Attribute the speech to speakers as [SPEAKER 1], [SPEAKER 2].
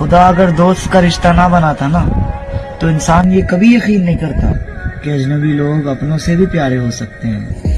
[SPEAKER 1] खुदा अगर दोस्त का रिश्ता ना बनाता ना तो इंसान ये कभी यकीन नहीं करता कि अजनबी लोग अपनों से भी प्यारे हो सकते हैं।